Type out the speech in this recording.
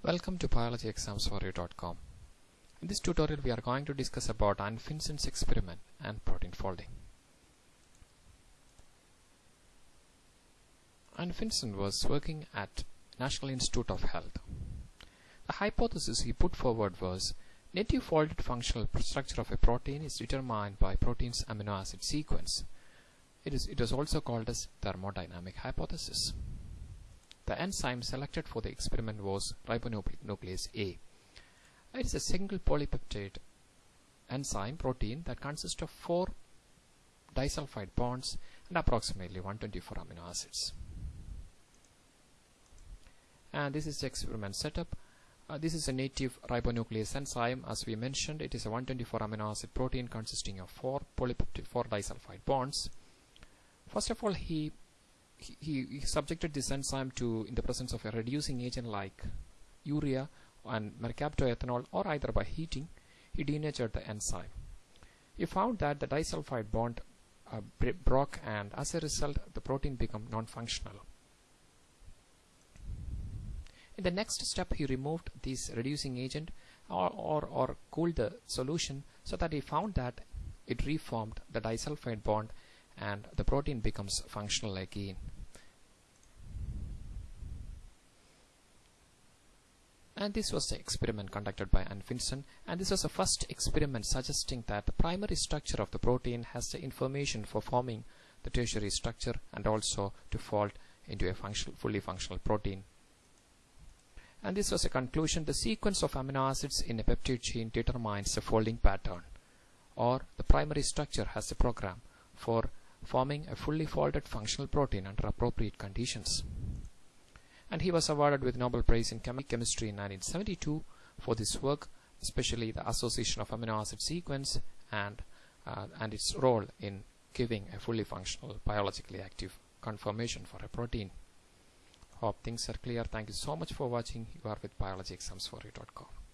Welcome to biologyexamsforyou.com. In this tutorial we are going to discuss about Anfinsen's experiment and protein folding. Anfinsen was working at National Institute of Health. The hypothesis he put forward was native folded functional structure of a protein is determined by protein's amino acid sequence. It is it is also called as thermodynamic hypothesis. The enzyme selected for the experiment was ribonuclease A. It is a single polypeptide enzyme protein that consists of four disulfide bonds and approximately 124 amino acids. And this is the experiment setup. Uh, this is a native ribonuclease enzyme. As we mentioned, it is a 124 amino acid protein consisting of four polypeptide, four disulfide bonds. First of all, he he, he, subjected this enzyme to in the presence of a reducing agent like urea and mercaptoethanol or either by heating he denatured the enzyme. He found that the disulfide bond uh, broke and as a result the protein became non-functional. In the next step he removed this reducing agent or, or, or cooled the solution so that he found that it reformed the disulfide bond and the protein becomes functional again. And this was the experiment conducted by Anfinsen and this was the first experiment suggesting that the primary structure of the protein has the information for forming the tertiary structure and also to fold into a functional, fully functional protein. And this was a conclusion the sequence of amino acids in a peptide chain determines the folding pattern or the primary structure has a program for forming a fully folded functional protein under appropriate conditions. And he was awarded with Nobel Prize in Chemistry in 1972 for this work, especially the association of amino acid sequence and uh, and its role in giving a fully functional biologically active conformation for a protein. Hope things are clear. Thank you so much for watching. You are with biologyexamsforyou.com.